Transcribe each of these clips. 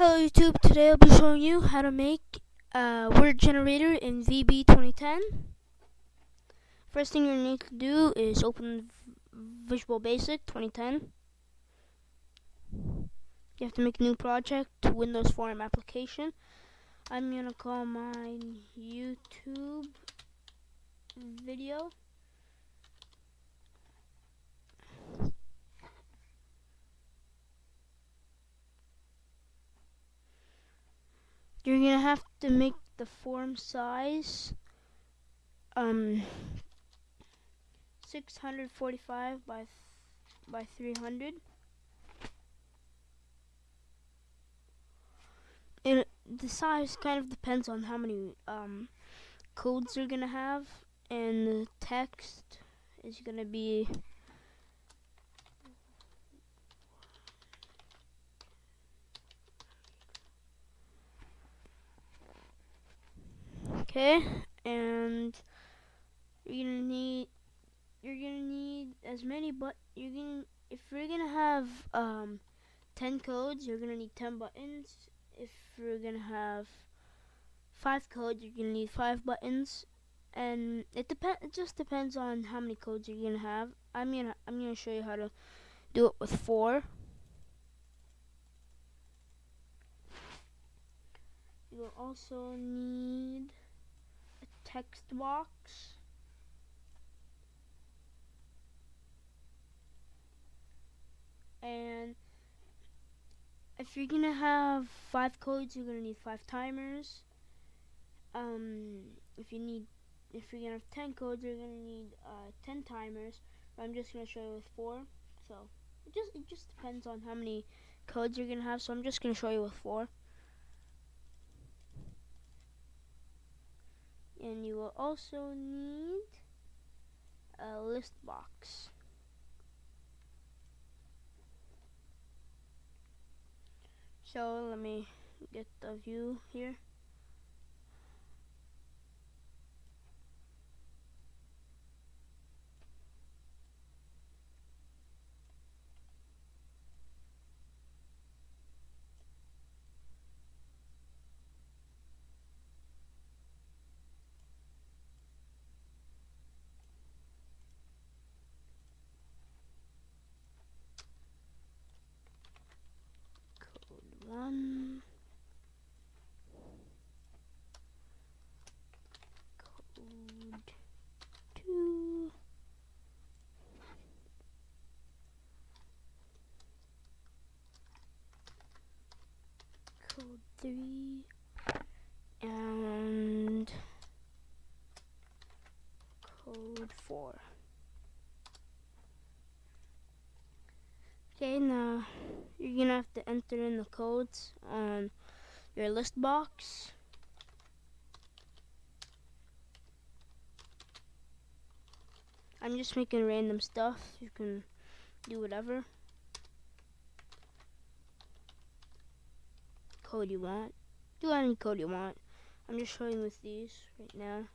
Hello YouTube, today I'll be showing you how to make a word generator in VB 2010. First thing you need to do is open Visual Basic 2010. You have to make a new project, Windows Form application. I'm gonna call my YouTube video you're gonna have to make the form size um 645 by by 300 and the size kind of depends on how many um, codes you're gonna have and the text is gonna be Okay, and you're gonna need you're gonna need as many but you're gonna if you're gonna have um 10 codes you're gonna need 10 buttons. If you're gonna have five codes you're gonna need five buttons. And it depend it just depends on how many codes you're gonna have. I'm gonna I'm gonna show you how to do it with four. You will also need text box. And if you're gonna have five codes, you're gonna need five timers. Um, if you need, if you're gonna have ten codes, you're gonna need uh, ten timers. I'm just gonna show you with four. So it just it just depends on how many codes you're gonna have. So I'm just gonna show you with four. And you will also need a list box. So let me get the view here. one code two code three and code four okay now you're gonna have to enter in the codes on your list box. I'm just making random stuff. You can do whatever code you want. Do any code you want. I'm just showing with these right now.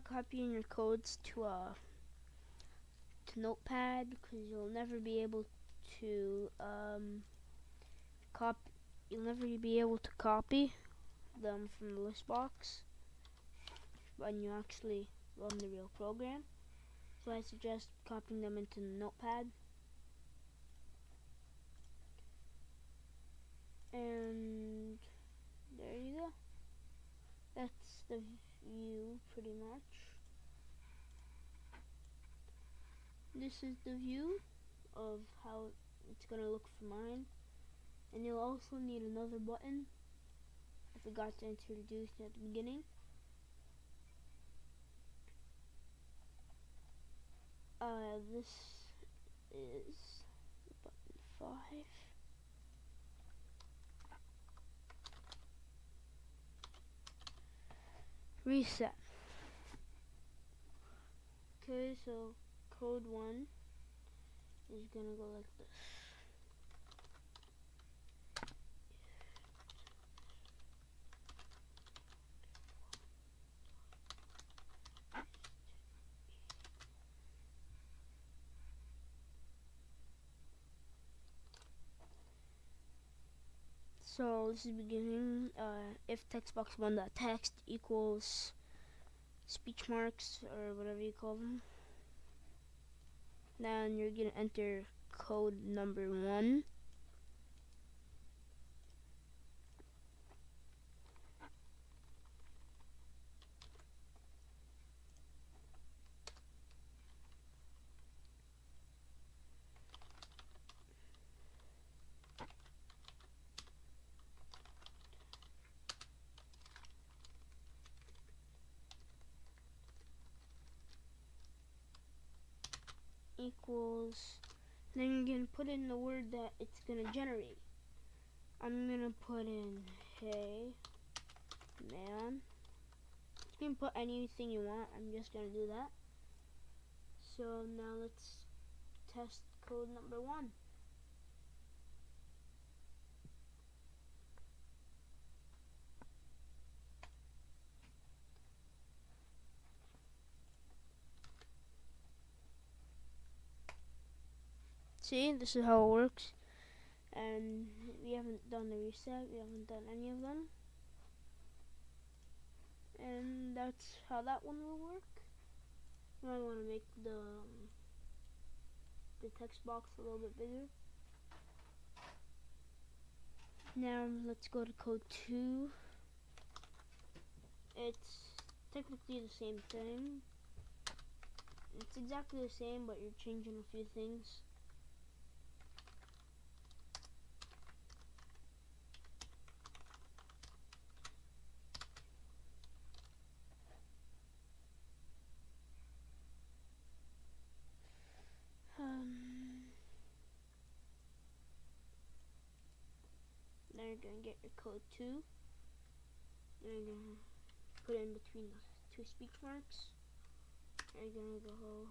You might want to copy in your codes to a to Notepad because you'll never be able to um copy. You'll never be able to copy them from the list box when you actually run the real program. So I suggest copying them into Notepad. and there you go that's the view pretty much this is the view of how it's gonna look for mine. And you'll also need another button. I forgot to introduce at the beginning. Uh, this is button 5 reset. Okay so code 1 is gonna go like this So this is beginning. Uh, if text box one dot text equals speech marks or whatever you call them, then you're gonna enter code number one. Equals then you're gonna put in the word that it's gonna generate. I'm gonna put in hey man. You can put anything you want I'm just gonna do that. So now let's test code number one see this is how it works. And we haven't done the reset. We haven't done any of them. And that's how that one will work. Might want to make the um, the text box a little bit bigger. Now let's go to code 2 it's technically the same thing. It's exactly the same but you're changing a few things code two. Then you're gonna put it in between the two speech marks. And you're gonna go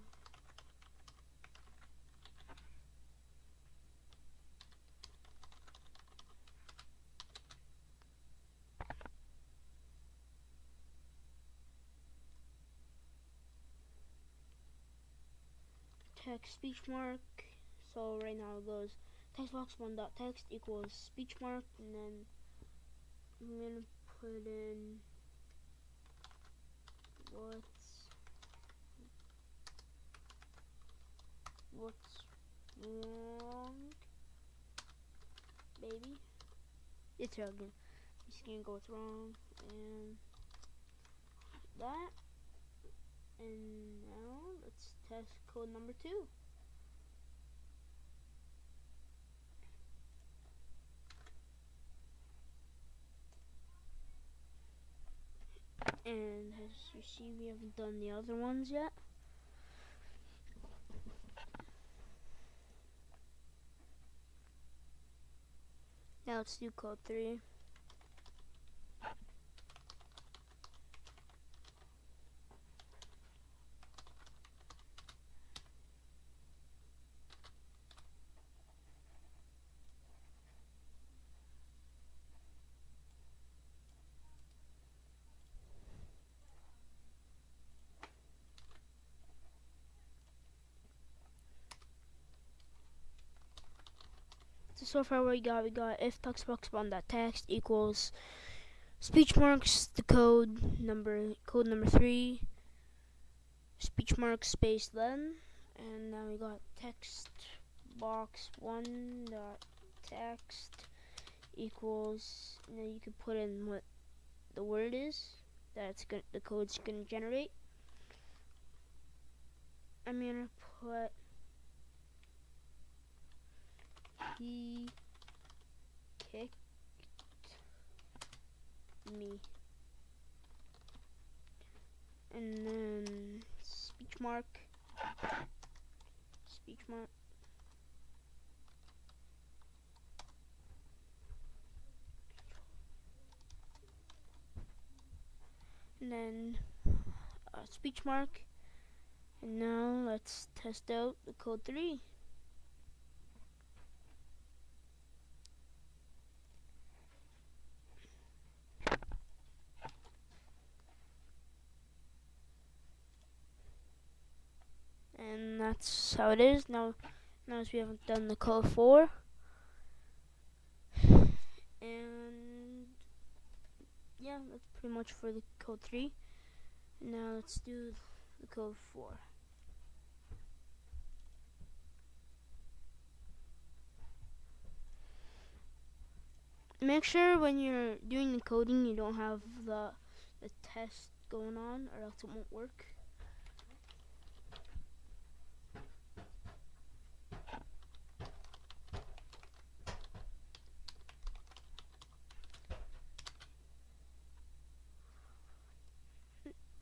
text speech mark. So right now it goes text box one dot text equals speech mark and then I'm gonna put in what's what's wrong? Baby it's again just gonna go what's wrong and that. And now let's test code number two and as you see we haven't done the other ones yet? Now let's do code 3 so far what we got, we got if textbox one dot text equals speech marks the code number code number three speech marks space then and now we got text box one dot text equals then you can put in what the word is that's gonna the code's gonna generate. I'm gonna put he kicked me. And then speech mark, speech mark. And then uh, speech mark. And now let's test out the code 3. and that's how it is now notice we haven't done the code 4 and yeah that's pretty much for the code 3 now let's do the code 4 make sure when you're doing the coding you don't have the the test going on or else it won't work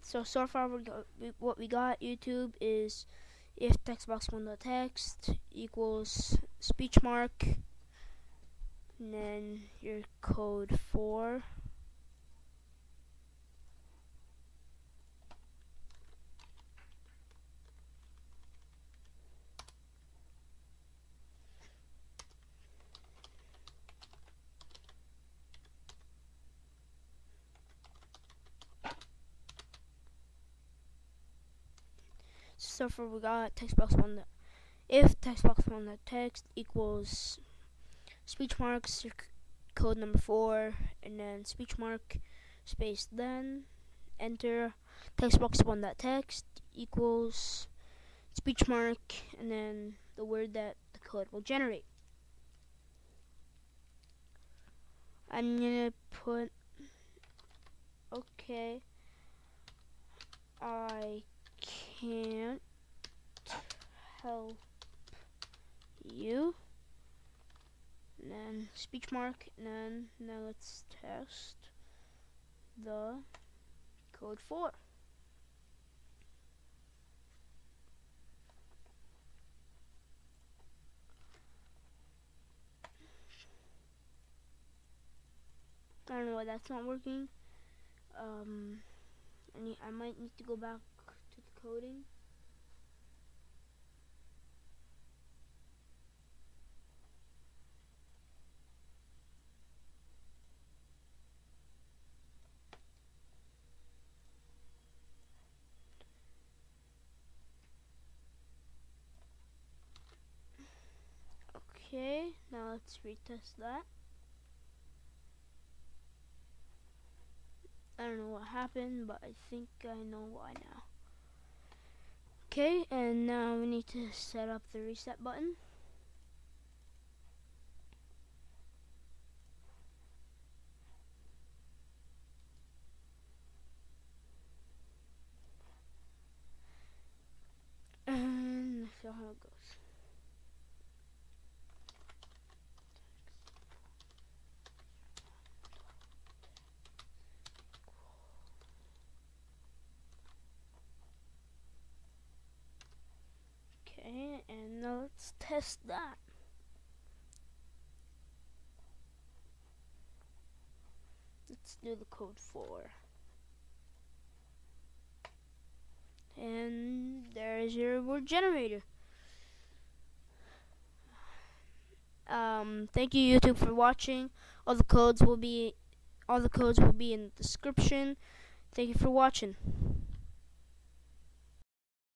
So so far we got, we, what we got YouTube is if text box one dot text equals speech mark and then your code four so far we got text box one if text box one text equals speech marks code number four and then speech mark space then enter text box one that text equals speech mark and then the word that the code will generate. I'm gonna put okay I can't help you. And then speech mark, and then now let's test the code 4. I don't know why that's not working. Um, I, need, I might need to go back to the coding. Okay, now let's retest that. I don't know what happened, but I think I know why now. Okay, and now we need to set up the reset button. And let's see how it goes. Okay, and now let's test that. Let's do the code 4. And there's your word generator. Um, thank you YouTube for watching. All the codes will be all the codes will be in the description. Thank you for watching.